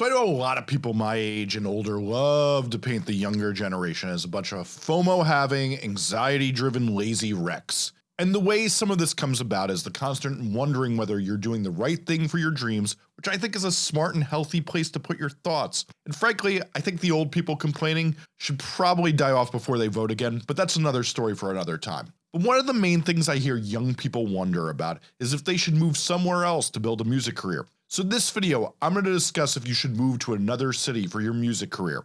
So I know a lot of people my age and older love to paint the younger generation as a bunch of FOMO having, anxiety driven lazy wrecks. And the way some of this comes about is the constant wondering whether you're doing the right thing for your dreams, which I think is a smart and healthy place to put your thoughts. And frankly, I think the old people complaining should probably die off before they vote again, but that's another story for another time. But one of the main things I hear young people wonder about is if they should move somewhere else to build a music career. So this video, I'm going to discuss if you should move to another city for your music career.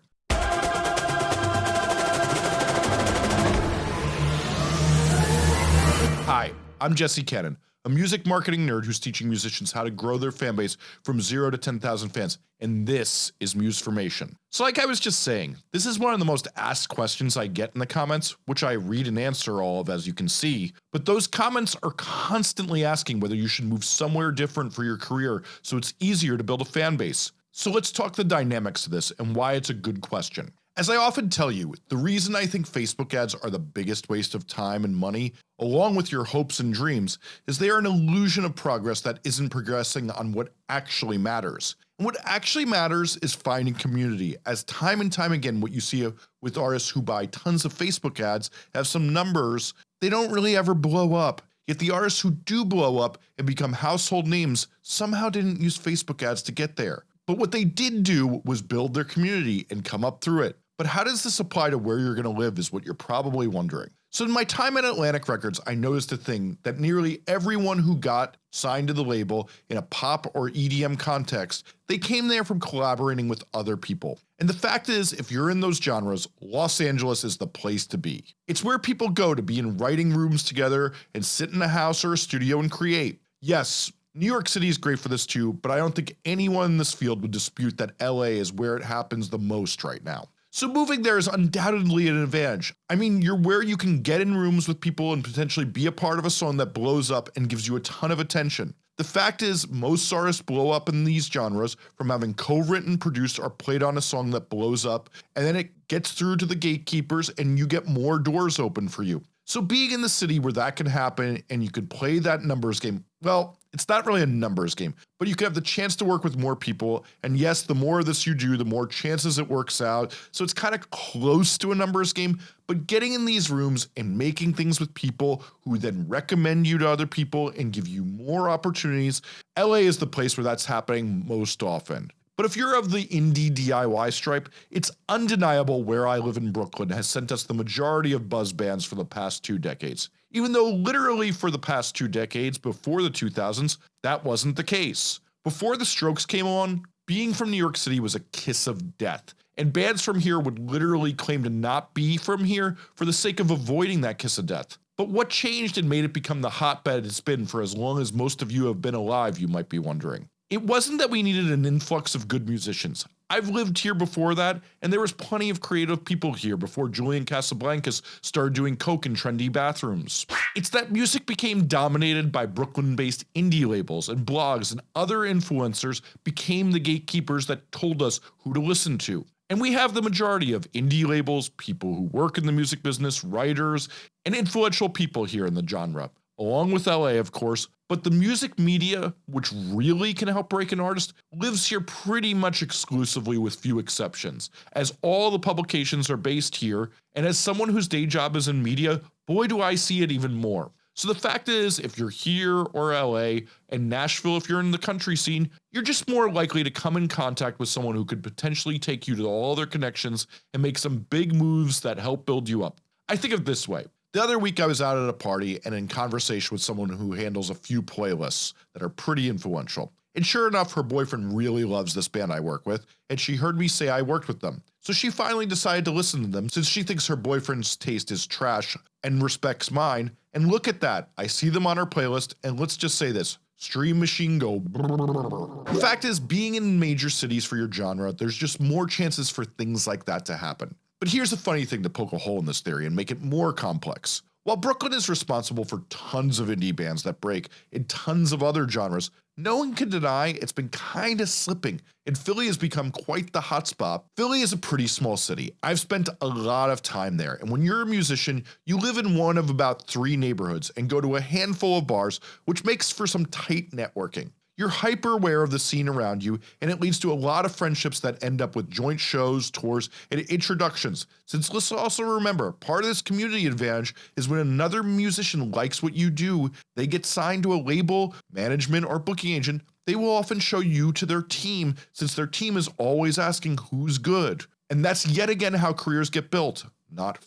Hi, I'm Jesse Cannon, a music marketing nerd who's teaching musicians how to grow their fan base from 0 to 10,000 fans, and this is Musformation. So like I was just saying, this is one of the most asked questions I get in the comments, which I read and answer all of as you can see, but those comments are constantly asking whether you should move somewhere different for your career so it's easier to build a fan base. So let's talk the dynamics of this and why it's a good question. As I often tell you, the reason I think Facebook ads are the biggest waste of time and money, along with your hopes and dreams, is they are an illusion of progress that isn't progressing on what actually matters. And what actually matters is finding community, as time and time again what you see with artists who buy tons of Facebook ads have some numbers, they don't really ever blow up. Yet the artists who do blow up and become household names somehow didn't use Facebook ads to get there. But what they did do was build their community and come up through it. But how does this apply to where you're going to live is what you're probably wondering. So in my time at Atlantic Records I noticed a thing that nearly everyone who got signed to the label in a pop or EDM context, they came there from collaborating with other people. And the fact is if you're in those genres, Los Angeles is the place to be. It's where people go to be in writing rooms together and sit in a house or a studio and create. Yes, New York City is great for this too, but I don't think anyone in this field would dispute that LA is where it happens the most right now. So moving there is undoubtedly an advantage. I mean you're where you can get in rooms with people and potentially be a part of a song that blows up and gives you a ton of attention. The fact is most artists blow up in these genres from having co-written, produced, or played on a song that blows up and then it gets through to the gatekeepers and you get more doors open for you. So being in the city where that can happen and you could play that numbers game, well it's not really a numbers game, but you can have the chance to work with more people and yes the more of this you do the more chances it works out so it's kind of close to a numbers game but getting in these rooms and making things with people who then recommend you to other people and give you more opportunities LA is the place where that's happening most often. But if you're of the indie DIY stripe, it's undeniable where I live in Brooklyn has sent us the majority of buzz bands for the past two decades even though literally for the past two decades before the 2000s that wasn't the case. Before the strokes came on, being from New York City was a kiss of death and bands from here would literally claim to not be from here for the sake of avoiding that kiss of death. But what changed and made it become the hotbed it's been for as long as most of you have been alive you might be wondering. It wasn't that we needed an influx of good musicians. I've lived here before that and there was plenty of creative people here before Julian Casablancas started doing coke in trendy bathrooms. It's that music became dominated by Brooklyn based indie labels and blogs and other influencers became the gatekeepers that told us who to listen to. And we have the majority of indie labels, people who work in the music business, writers, and influential people here in the genre along with LA of course, but the music media, which really can help break an artist, lives here pretty much exclusively with few exceptions, as all the publications are based here, and as someone whose day job is in media, boy do I see it even more. So the fact is, if you're here or LA, and Nashville if you're in the country scene, you're just more likely to come in contact with someone who could potentially take you to all their connections and make some big moves that help build you up. I think of this way, the other week I was out at a party and in conversation with someone who handles a few playlists that are pretty influential. And sure enough her boyfriend really loves this band I work with and she heard me say I worked with them. So she finally decided to listen to them since she thinks her boyfriend's taste is trash and respects mine and look at that I see them on her playlist and let's just say this stream machine go The fact is being in major cities for your genre there's just more chances for things like that to happen. But here's a funny thing to poke a hole in this theory and make it more complex. While Brooklyn is responsible for tons of indie bands that break in tons of other genres, no one can deny it's been kinda slipping and Philly has become quite the hotspot. Philly is a pretty small city. I've spent a lot of time there and when you're a musician you live in one of about three neighborhoods and go to a handful of bars which makes for some tight networking. You're hyper aware of the scene around you and it leads to a lot of friendships that end up with joint shows, tours, and introductions. Since let's also remember, part of this community advantage is when another musician likes what you do, they get signed to a label, management, or booking agent, they will often show you to their team since their team is always asking who's good. And that's yet again how careers get built, not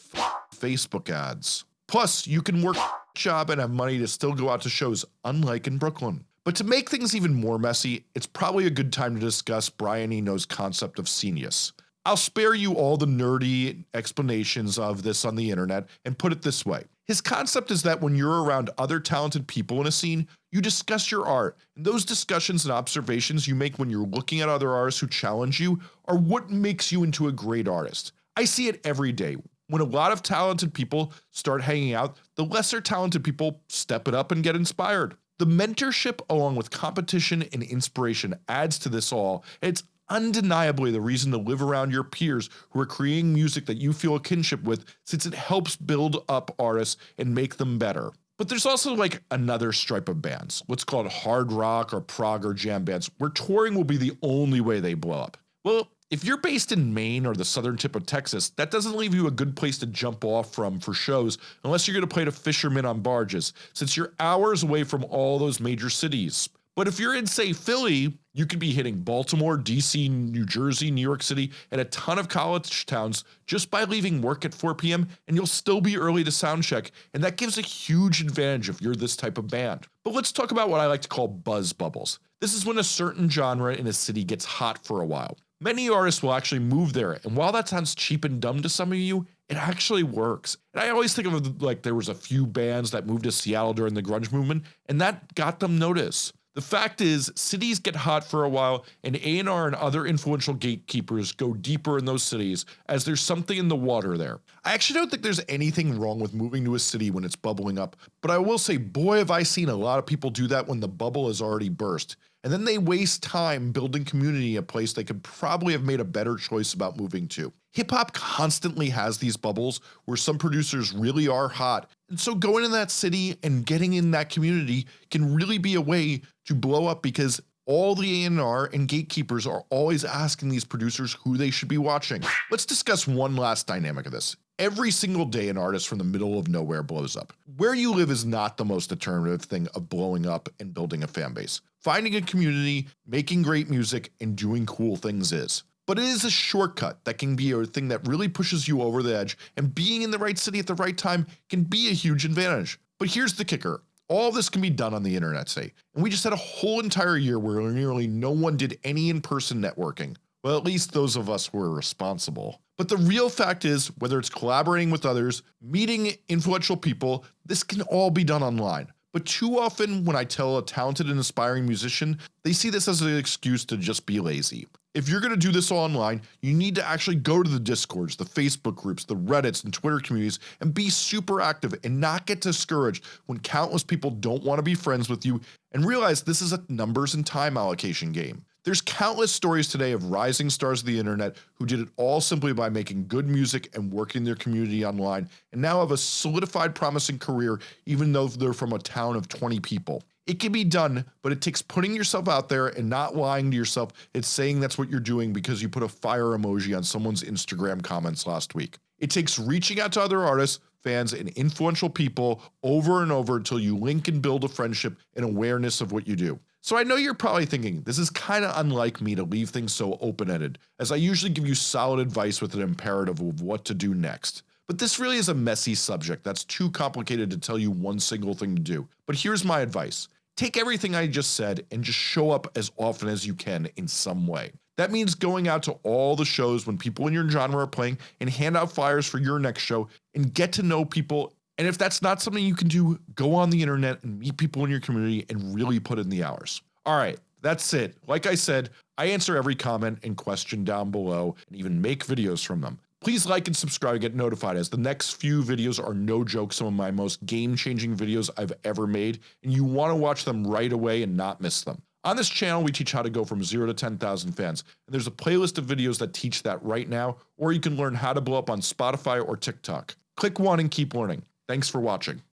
Facebook ads. Plus, you can work job and have money to still go out to shows, unlike in Brooklyn. But to make things even more messy, it's probably a good time to discuss Brian Eno's concept of Scenius. I'll spare you all the nerdy explanations of this on the internet and put it this way. His concept is that when you're around other talented people in a scene, you discuss your art, and those discussions and observations you make when you're looking at other artists who challenge you are what makes you into a great artist. I see it every day. When a lot of talented people start hanging out, the lesser talented people step it up and get inspired. The mentorship along with competition and inspiration adds to this all, it's undeniably the reason to live around your peers who are creating music that you feel a kinship with since it helps build up artists and make them better. But there's also like another stripe of bands, what's called hard rock or prog or jam bands, where touring will be the only way they blow up. Well, if you're based in Maine or the southern tip of Texas, that doesn't leave you a good place to jump off from for shows unless you're going to play to fishermen on barges, since you're hours away from all those major cities. But if you're in say Philly, you could be hitting Baltimore, DC, New Jersey, New York City, and a ton of college towns just by leaving work at 4 p.m. and you'll still be early to soundcheck and that gives a huge advantage if you're this type of band. But let's talk about what I like to call buzz bubbles. This is when a certain genre in a city gets hot for a while. Many artists will actually move there and while that sounds cheap and dumb to some of you, it actually works. And I always think of like there was a few bands that moved to Seattle during the grunge movement and that got them notice. The fact is, cities get hot for a while and A&R and other influential gatekeepers go deeper in those cities as there's something in the water there. I actually don't think there's anything wrong with moving to a city when it's bubbling up, but I will say boy have I seen a lot of people do that when the bubble has already burst and then they waste time building community in a place they could probably have made a better choice about moving to. Hip hop constantly has these bubbles where some producers really are hot and so going in that city and getting in that community can really be a way to blow up because all the A&R and gatekeepers are always asking these producers who they should be watching. Let's discuss one last dynamic of this. Every single day an artist from the middle of nowhere blows up. Where you live is not the most determinative thing of blowing up and building a fan base. Finding a community, making great music, and doing cool things is. But it is a shortcut that can be a thing that really pushes you over the edge and being in the right city at the right time can be a huge advantage. But here's the kicker. All this can be done on the internet say, and we just had a whole entire year where nearly no one did any in-person networking. Well at least those of us who responsible. But the real fact is, whether it's collaborating with others, meeting influential people, this can all be done online. But too often when I tell a talented and aspiring musician, they see this as an excuse to just be lazy. If you're going to do this online, you need to actually go to the discords, the Facebook groups, the reddits and Twitter communities and be super active and not get discouraged when countless people don't want to be friends with you and realize this is a numbers and time allocation game. There's countless stories today of rising stars of the internet who did it all simply by making good music and working their community online and now have a solidified promising career even though they're from a town of 20 people. It can be done, but it takes putting yourself out there and not lying to yourself and saying that's what you're doing because you put a fire emoji on someone's Instagram comments last week. It takes reaching out to other artists, fans, and influential people over and over until you link and build a friendship and awareness of what you do. So I know you're probably thinking, this is kinda unlike me to leave things so open-ended, as I usually give you solid advice with an imperative of what to do next. But this really is a messy subject that's too complicated to tell you one single thing to do. But here's my advice. Take everything I just said and just show up as often as you can in some way. That means going out to all the shows when people in your genre are playing and hand out flyers for your next show and get to know people and if that's not something you can do, go on the internet and meet people in your community and really put in the hours. Alright, that's it. Like I said, I answer every comment and question down below and even make videos from them. Please like and subscribe get notified as the next few videos are no joke some of my most game changing videos I've ever made and you want to watch them right away and not miss them. On this channel we teach how to go from 0 to 10,000 fans and there's a playlist of videos that teach that right now or you can learn how to blow up on Spotify or TikTok. Click one and keep learning. Thanks for watching.